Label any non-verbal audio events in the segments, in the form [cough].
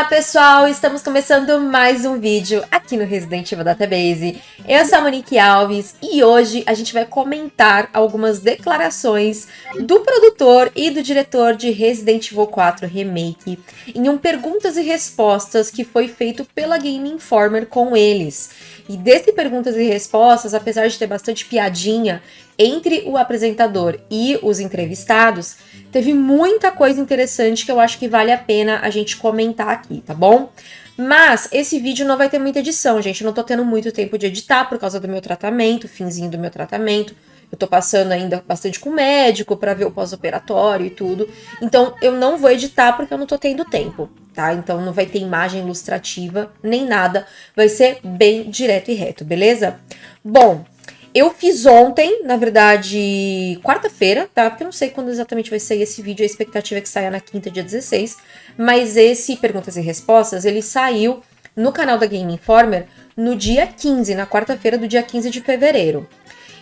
Olá pessoal, estamos começando mais um vídeo aqui no Resident Evil Database. Eu sou a Monique Alves e hoje a gente vai comentar algumas declarações do produtor e do diretor de Resident Evil 4 Remake em um perguntas e respostas que foi feito pela Game Informer com eles. E desse perguntas e respostas, apesar de ter bastante piadinha entre o apresentador e os entrevistados, teve muita coisa interessante que eu acho que vale a pena a gente comentar aqui, tá bom? Mas esse vídeo não vai ter muita edição, gente. Eu não tô tendo muito tempo de editar por causa do meu tratamento, finzinho do meu tratamento. Eu tô passando ainda bastante com o médico para ver o pós-operatório e tudo. Então eu não vou editar porque eu não tô tendo tempo, tá? Então não vai ter imagem ilustrativa nem nada. Vai ser bem direto e reto, beleza? Bom, eu fiz ontem, na verdade, quarta-feira, tá? Porque eu não sei quando exatamente vai sair esse vídeo, a expectativa é que saia na quinta, dia 16. Mas esse Perguntas e Respostas, ele saiu no canal da Game Informer no dia 15, na quarta-feira do dia 15 de fevereiro.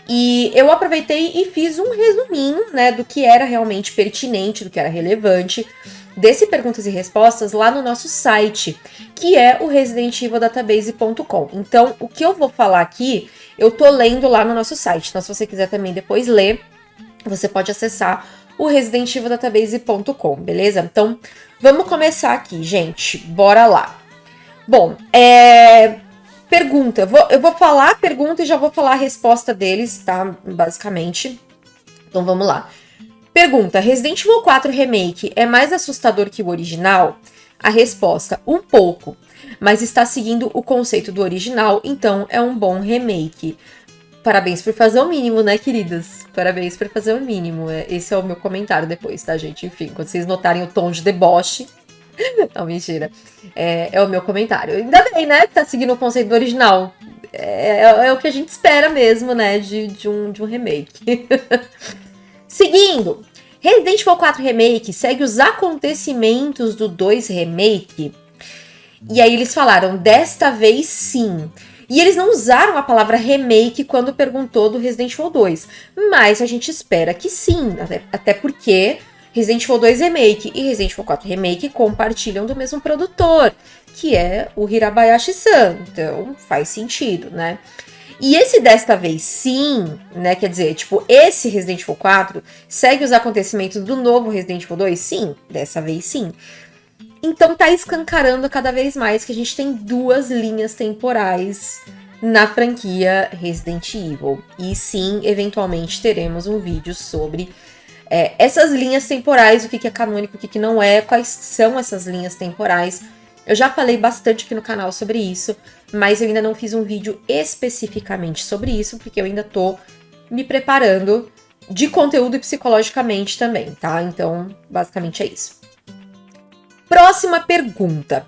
E eu aproveitei e fiz um resuminho, né, do que era realmente pertinente, do que era relevante desse perguntas e respostas lá no nosso site, que é o residentevildatabase.com. Então, o que eu vou falar aqui, eu tô lendo lá no nosso site. Então, se você quiser também depois ler, você pode acessar o residentevildatabase.com, beleza? Então, vamos começar aqui, gente. Bora lá. Bom, é Pergunta, eu vou, eu vou falar a pergunta e já vou falar a resposta deles, tá? Basicamente. Então vamos lá. Pergunta: Resident Evil 4 Remake é mais assustador que o original? A resposta: um pouco, mas está seguindo o conceito do original, então é um bom remake. Parabéns por fazer o mínimo, né, queridas? Parabéns por fazer o mínimo. É, esse é o meu comentário depois, tá, gente? Enfim, quando vocês notarem o tom de deboche, [laughs] Não, mentira. É, é, o meu comentário. Ainda bem, né? Tá seguindo o conceito do original. É, é, é o que a gente espera mesmo, né? De, de, um, de um remake. [laughs] Seguindo. Resident Evil 4 Remake segue os acontecimentos do 2 Remake. E aí eles falaram, desta vez sim. E eles não usaram a palavra remake quando perguntou do Resident Evil 2. Mas a gente espera que sim, até, até porque Resident Evil 2 Remake e Resident Evil 4 Remake compartilham do mesmo produtor, que é o Hirabayashi-san. Então faz sentido, né? E esse desta vez sim, né? Quer dizer, tipo, esse Resident Evil 4 segue os acontecimentos do novo Resident Evil 2? Sim, dessa vez sim. Então tá escancarando cada vez mais que a gente tem duas linhas temporais na franquia Resident Evil. E sim, eventualmente teremos um vídeo sobre é, essas linhas temporais, o que, que é canônico, o que, que não é, quais são essas linhas temporais. Eu já falei bastante aqui no canal sobre isso, mas eu ainda não fiz um vídeo especificamente sobre isso, porque eu ainda tô me preparando de conteúdo e psicologicamente também, tá? Então, basicamente é isso. Próxima pergunta.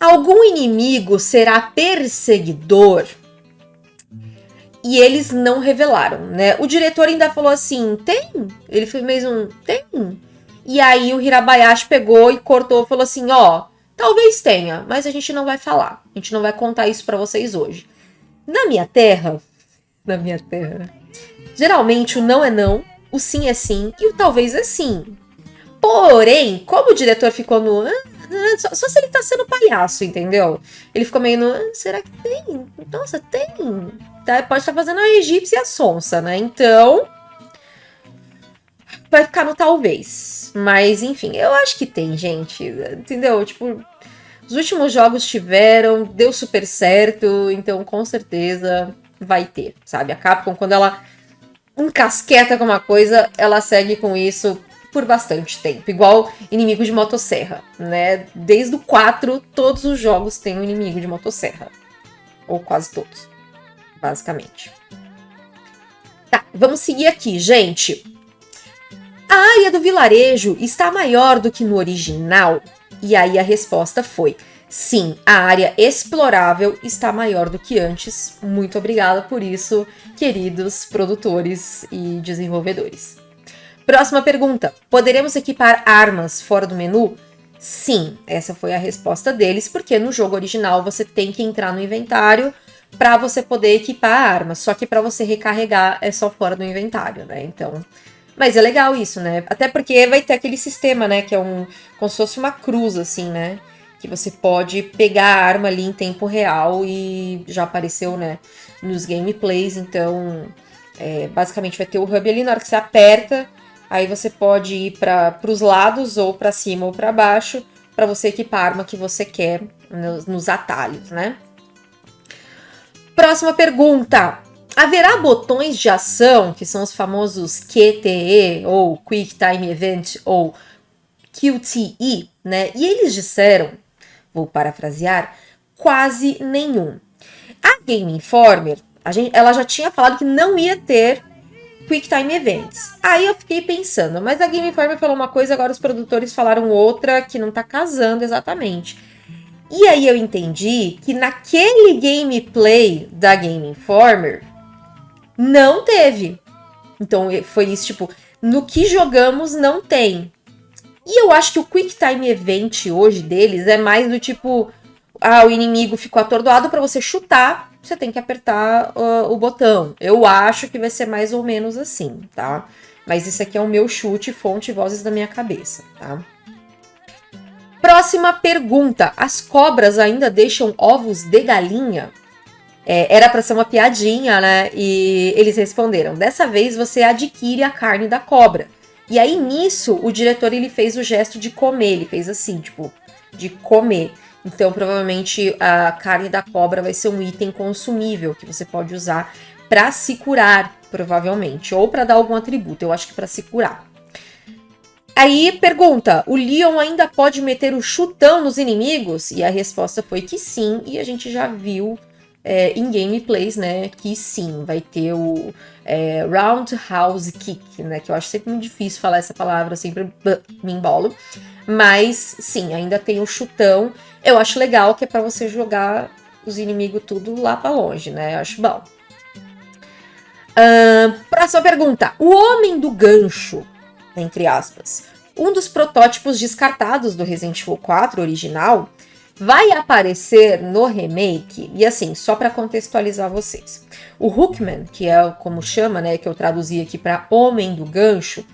Algum inimigo será perseguidor? e eles não revelaram, né? O diretor ainda falou assim, tem? Ele fez um, tem? E aí o Hirabayashi pegou e cortou falou assim, ó, talvez tenha, mas a gente não vai falar. A gente não vai contar isso para vocês hoje. Na minha terra, na minha terra, geralmente o não é não, o sim é sim e o talvez é sim. Porém, como o diretor ficou no ah, ah, só, só, se ele tá sendo palhaço, entendeu? Ele ficou meio no. Ah, será que tem? Nossa, tem. Tá, pode estar tá fazendo a egípcia sonsa, né? Então. Vai ficar no talvez. Mas, enfim, eu acho que tem, gente. Entendeu? Tipo, os últimos jogos tiveram, deu super certo, então com certeza vai ter, sabe? A Capcom, quando ela encasqueta com uma coisa, ela segue com isso por bastante tempo. Igual inimigo de motosserra, né? Desde o 4, todos os jogos têm um inimigo de motosserra. Ou quase todos, basicamente. Tá, vamos seguir aqui, gente. A área do vilarejo está maior do que no original? E aí a resposta foi: sim, a área explorável está maior do que antes. Muito obrigada por isso, queridos produtores e desenvolvedores. Próxima pergunta: poderemos equipar armas fora do menu? Sim, essa foi a resposta deles, porque no jogo original você tem que entrar no inventário para você poder equipar a arma. Só que para você recarregar é só fora do inventário, né? Então, mas é legal isso, né? Até porque vai ter aquele sistema, né, que é um como se fosse uma cruz assim, né? que você pode pegar a arma ali em tempo real e já apareceu, né, nos gameplays, então é, basicamente vai ter o hub ali, na hora que você aperta, aí você pode ir para os lados, ou para cima ou para baixo, para você equipar a arma que você quer nos, nos atalhos, né? Próxima pergunta. Haverá botões de ação, que são os famosos QTE, ou Quick Time Event, ou QTE, né? E eles disseram, vou parafrasear, quase nenhum. A Game Informer, a gente, ela já tinha falado que não ia ter Quick Time Events. Aí eu fiquei pensando, mas a Game Informer falou uma coisa, agora os produtores falaram outra que não tá casando exatamente. E aí eu entendi que naquele gameplay da Game Informer não teve. Então foi isso, tipo, no que jogamos não tem. E eu acho que o Quick Time Event hoje deles é mais do tipo, ah, o inimigo ficou atordoado para você chutar, você tem que apertar uh, o botão. Eu acho que vai ser mais ou menos assim, tá? Mas isso aqui é o meu chute, fonte vozes da minha cabeça, tá? Próxima pergunta. As cobras ainda deixam ovos de galinha? É, era para ser uma piadinha, né? E eles responderam: dessa vez você adquire a carne da cobra. E aí nisso o diretor ele fez o gesto de comer, ele fez assim, tipo, de comer. Então provavelmente a carne da cobra vai ser um item consumível que você pode usar para se curar, provavelmente, ou para dar algum atributo. Eu acho que para se curar. Aí pergunta: o Leon ainda pode meter o chutão nos inimigos? E a resposta foi que sim, e a gente já viu é, em gameplays, né, que sim, vai ter o é, Roundhouse Kick, né, que eu acho sempre muito difícil falar essa palavra, sempre me embolo. Mas sim, ainda tem o chutão. Eu acho legal que é para você jogar os inimigos tudo lá para longe, né? Eu acho bom. Uh, próxima pergunta. O Homem do Gancho entre aspas. Um dos protótipos descartados do Resident Evil 4 original vai aparecer no remake, e assim, só para contextualizar vocês. O Hookman, que é como chama, né, que eu traduzi aqui para Homem do Gancho,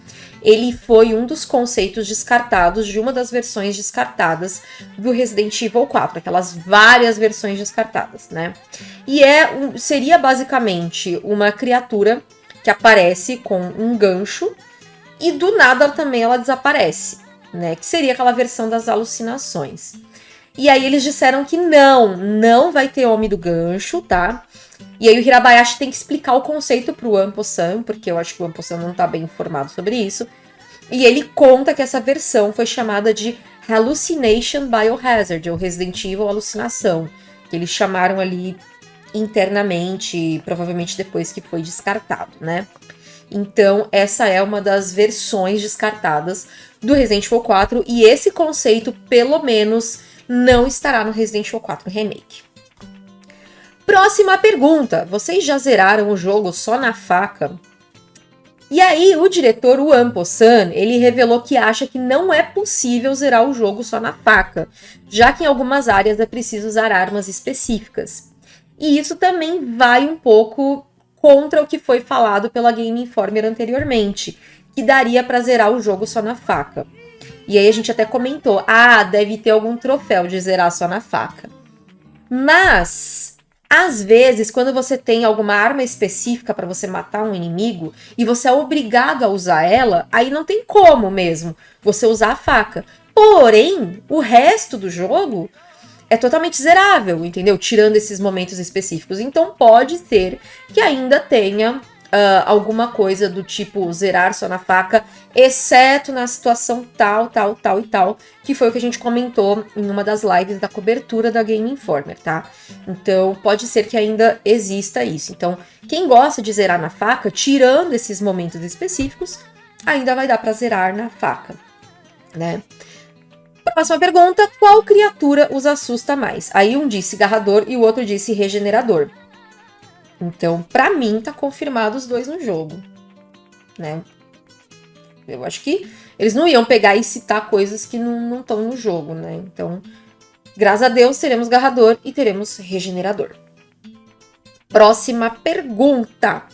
ele foi um dos conceitos descartados de uma das versões descartadas do Resident Evil 4, aquelas várias versões descartadas, né? E é seria basicamente uma criatura que aparece com um gancho e do nada também ela desaparece, né? Que seria aquela versão das alucinações. E aí eles disseram que não, não vai ter Homem do Gancho, tá? E aí o Hirabayashi tem que explicar o conceito pro Ampo-san, porque eu acho que o Ampo-san não tá bem informado sobre isso. E ele conta que essa versão foi chamada de Hallucination Biohazard, ou Resident Evil Alucinação, que eles chamaram ali internamente, provavelmente depois que foi descartado, né? Então, essa é uma das versões descartadas do Resident Evil 4 e esse conceito, pelo menos, não estará no Resident Evil 4 Remake. Próxima pergunta: vocês já zeraram o jogo só na faca? E aí, o diretor Wan Po-san, ele revelou que acha que não é possível zerar o jogo só na faca, já que em algumas áreas é preciso usar armas específicas. E isso também vai um pouco contra o que foi falado pela Game Informer anteriormente, que daria para zerar o jogo só na faca. E aí a gente até comentou: ah, deve ter algum troféu de zerar só na faca. Mas, às vezes, quando você tem alguma arma específica para você matar um inimigo e você é obrigado a usar ela, aí não tem como mesmo você usar a faca. Porém, o resto do jogo é totalmente zerável, entendeu? Tirando esses momentos específicos. Então pode ser que ainda tenha Uh, alguma coisa do tipo zerar só na faca, exceto na situação tal, tal, tal e tal, que foi o que a gente comentou em uma das lives da cobertura da Game Informer, tá? Então pode ser que ainda exista isso. Então, quem gosta de zerar na faca, tirando esses momentos específicos, ainda vai dar para zerar na faca, né? Próxima pergunta: qual criatura os assusta mais? Aí um disse garrador e o outro disse regenerador. Então, para mim, tá confirmado os dois no jogo, né? Eu acho que eles não iam pegar e citar coisas que não estão no jogo, né? Então, graças a Deus, teremos garrador e teremos regenerador. Próxima pergunta: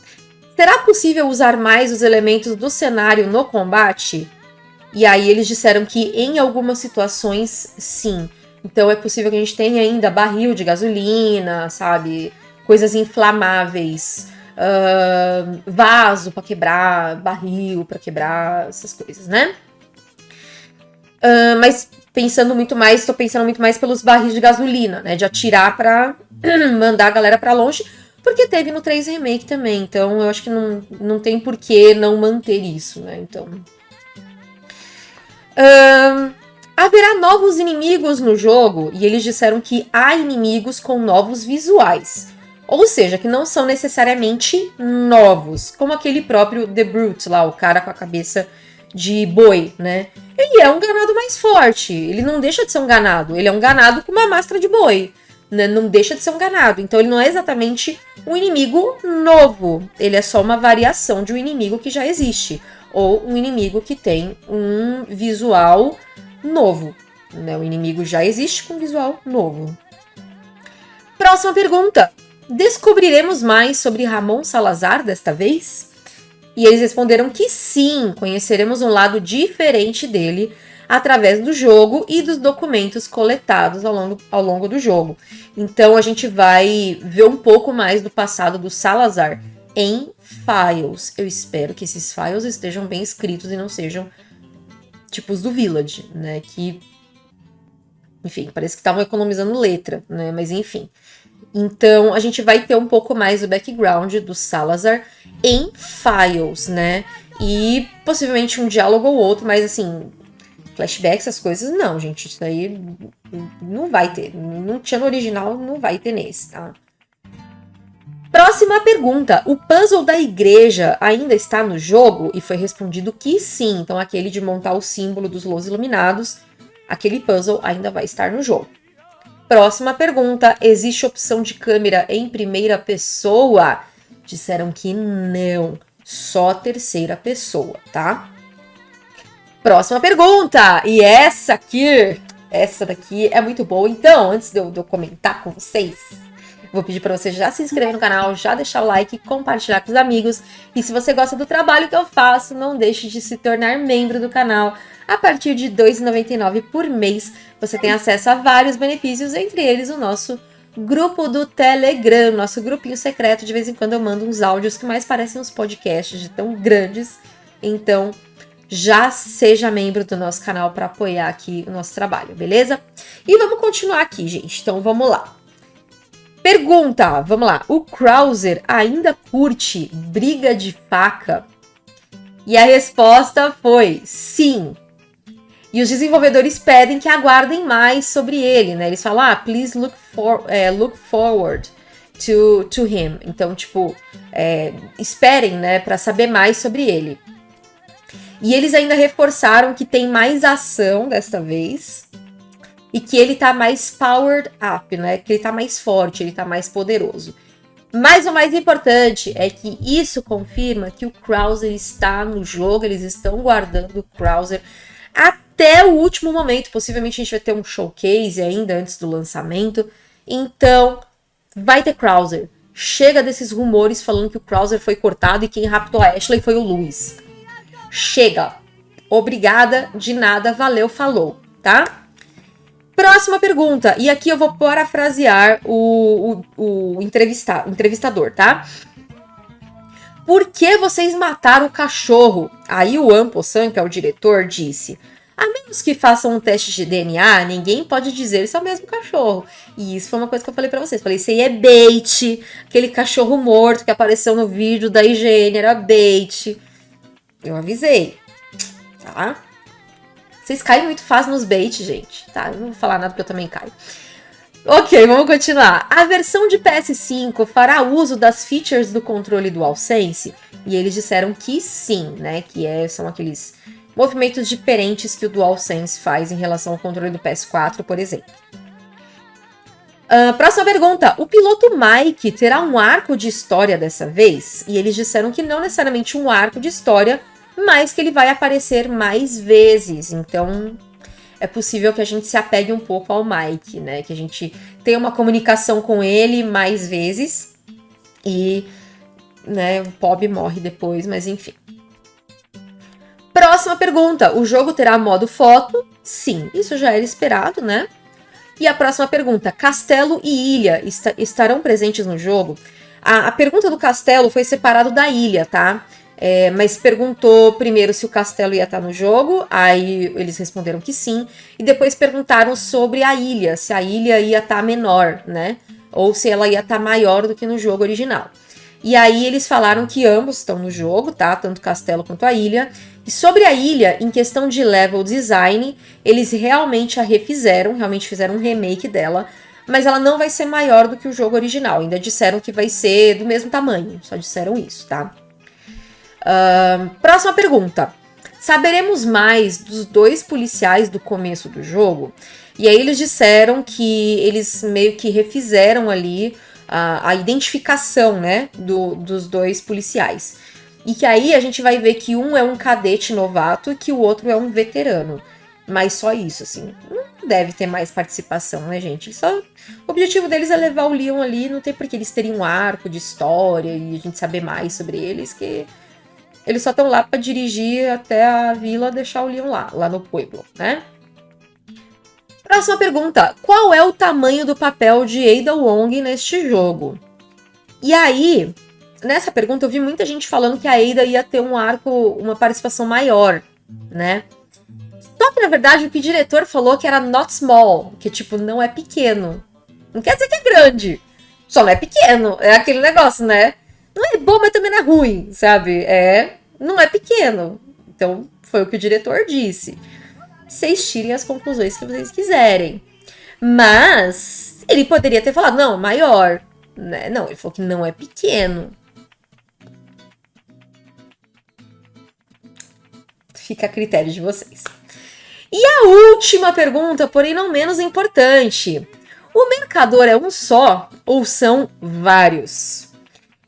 Será possível usar mais os elementos do cenário no combate? E aí eles disseram que em algumas situações, sim. Então é possível que a gente tenha ainda barril de gasolina, sabe? Coisas inflamáveis, uh, vaso para quebrar, barril para quebrar, essas coisas, né? Uh, mas pensando muito mais, estou pensando muito mais pelos barris de gasolina, né? De atirar para [clears throat] mandar a galera para longe, porque teve no 3 Remake também. Então eu acho que não, não tem por que não manter isso, né? Então. Uh, haverá novos inimigos no jogo e eles disseram que há inimigos com novos visuais. Ou seja, que não são necessariamente novos, como aquele próprio The Brute lá, o cara com a cabeça de boi, né? Ele é um ganado mais forte, ele não deixa de ser um ganado, ele é um ganado com uma máscara de boi, né? Não deixa de ser um ganado, então ele não é exatamente um inimigo novo, ele é só uma variação de um inimigo que já existe, ou um inimigo que tem um visual novo, né? O inimigo já existe com um visual novo. Próxima pergunta. Descobriremos mais sobre Ramon Salazar desta vez? E eles responderam que sim, conheceremos um lado diferente dele através do jogo e dos documentos coletados ao longo, ao longo do jogo. Então a gente vai ver um pouco mais do passado do Salazar em files. Eu espero que esses files estejam bem escritos e não sejam tipos do Village, né? Que, enfim, parece que estavam economizando letra, né? Mas enfim. Então, a gente vai ter um pouco mais do background do Salazar em files, né? E possivelmente um diálogo ou outro, mas assim, flashback, essas coisas, não, gente. Isso aí não vai ter. Não tinha no original, não vai ter nesse, tá? Próxima pergunta. O puzzle da igreja ainda está no jogo? E foi respondido que sim. Então, aquele de montar o símbolo dos Los Iluminados, aquele puzzle ainda vai estar no jogo. Próxima pergunta: existe opção de câmera em primeira pessoa? Disseram que não, só terceira pessoa, tá? Próxima pergunta, e essa aqui, essa daqui é muito boa. Então, antes de eu, de eu comentar com vocês, vou pedir para você já se inscrever no canal, já deixar o like, compartilhar com os amigos. E se você gosta do trabalho que eu faço, não deixe de se tornar membro do canal a partir de R$ 2,99 por mês, você tem acesso a vários benefícios, entre eles o nosso grupo do Telegram, nosso grupinho secreto. De vez em quando eu mando uns áudios que mais parecem uns podcasts de tão grandes. Então, já seja membro do nosso canal para apoiar aqui o nosso trabalho, beleza? E vamos continuar aqui, gente. Então, vamos lá. Pergunta, vamos lá. O Krauser ainda curte briga de faca? E a resposta foi sim. E os desenvolvedores pedem que aguardem mais sobre ele, né? Eles falam, ah, please look, for, é, look forward to, to him. Então, tipo, é, esperem, né, para saber mais sobre ele. E eles ainda reforçaram que tem mais ação desta vez e que ele tá mais powered up, né? Que ele tá mais forte, ele tá mais poderoso. Mas o mais importante é que isso confirma que o Krauser está no jogo, eles estão guardando o Krauser até o último momento. Possivelmente a gente vai ter um showcase ainda antes do lançamento. Então, vai ter Krauser. Chega desses rumores falando que o Krauser foi cortado e quem raptou a Ashley foi o Luiz. Chega. Obrigada, de nada, valeu, falou, tá? Próxima pergunta, e aqui eu vou parafrasear o, o, o entrevista, entrevistador, tá? Por que vocês mataram o cachorro? Aí o Ampo-san, que é o diretor, disse: a menos que façam um teste de DNA, ninguém pode dizer isso é o mesmo cachorro. E isso foi uma coisa que eu falei para vocês. Falei, isso aí é bait. Aquele cachorro morto que apareceu no vídeo da higiene era bait. Eu avisei, tá? Vocês caem muito fácil nos bait, gente, tá? Eu não vou falar nada porque eu também caio. Ok, vamos continuar. A versão de PS5 fará uso das features do controle DualSense? E eles disseram que sim, né? Que é, são aqueles movimentos diferentes que o DualSense faz em relação ao controle do PS4, por exemplo. Uh, próxima pergunta. O piloto Mike terá um arco de história dessa vez? E eles disseram que não necessariamente um arco de história, mas que ele vai aparecer mais vezes. Então, é possível que a gente se apegue um pouco ao Mike, né? Que a gente tenha uma comunicação com ele mais vezes. E, né, o Bob morre depois, mas enfim. Próxima pergunta: o jogo terá modo foto? Sim, isso já era esperado, né? E a próxima pergunta: castelo e ilha estarão presentes no jogo? A, a pergunta do castelo foi separado da ilha, tá? É, mas perguntou primeiro se o castelo ia estar no jogo, aí eles responderam que sim, e depois perguntaram sobre a ilha, se a ilha ia estar menor, né? Ou se ela ia estar maior do que no jogo original. E aí eles falaram que ambos estão no jogo, tá? Tanto o castelo quanto a ilha. E sobre a ilha, em questão de level design, eles realmente a refizeram, realmente fizeram um remake dela, mas ela não vai ser maior do que o jogo original. Ainda disseram que vai ser do mesmo tamanho, só disseram isso, tá? Uh, próxima pergunta. Saberemos mais dos dois policiais do começo do jogo? E aí eles disseram que eles meio que refizeram ali a, a identificação, né, do, dos dois policiais. E que aí a gente vai ver que um é um cadete novato e que o outro é um veterano. Mas só isso, assim. Não deve ter mais participação, né, gente? Só... O objetivo deles é levar o Leon ali, não tem por que eles terem um arco de história e a gente saber mais sobre eles, que eles só estão lá para dirigir até a vila, deixar o Leon lá, lá no pueblo, né? Próxima pergunta. Qual é o tamanho do papel de Ada Wong neste jogo? E aí, nessa pergunta eu vi muita gente falando que a Ada ia ter um arco, uma participação maior, né? Só que, na verdade, o que o diretor falou que era not small, que, tipo, não é pequeno. Não quer dizer que é grande, só não é pequeno. É aquele negócio, né? Não é bom, mas também não é ruim, sabe? É, não é pequeno. Então, foi o que o diretor disse. Vocês tirem as conclusões que vocês quiserem. Mas, ele poderia ter falado, não, maior. Né? Não, ele falou que não é pequeno. Fica a critério de vocês. E a última pergunta, porém não menos importante. O mercador é um só ou são vários?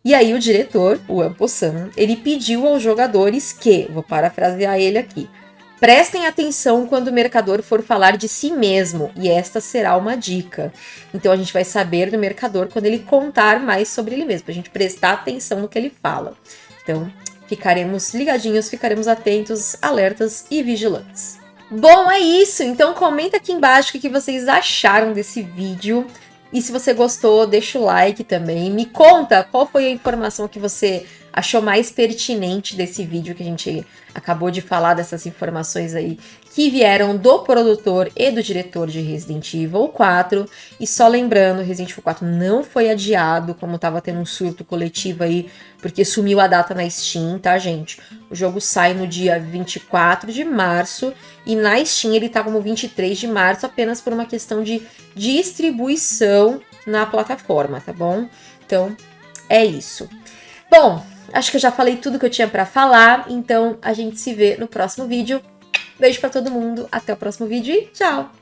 E aí o diretor, o Ampo-san, ele pediu aos jogadores que, vou parafrasear ele aqui, prestem atenção quando o mercador for falar de si mesmo, e esta será uma dica. Então a gente vai saber do mercador quando ele contar mais sobre ele mesmo, pra gente prestar atenção no que ele fala. Então, ficaremos ligadinhos, ficaremos atentos, alertas e vigilantes. Bom, é isso. Então comenta aqui embaixo o que vocês acharam desse vídeo. E se você gostou, deixa o like também. Me conta qual foi a informação que você achou mais pertinente desse vídeo que a gente acabou de falar, dessas informações aí que vieram do produtor e do diretor de Resident Evil 4. E só lembrando, Resident Evil 4 não foi adiado, como tava tendo um surto coletivo aí, porque sumiu a data na Steam, tá, gente? O jogo sai no dia 24 de março e na Steam ele tá como 23 de março apenas por uma questão de distribuição na plataforma, tá bom? Então, é isso. Bom, acho que eu já falei tudo que eu tinha para falar, então a gente se vê no próximo vídeo. Beijo para todo mundo, até o próximo vídeo e tchau!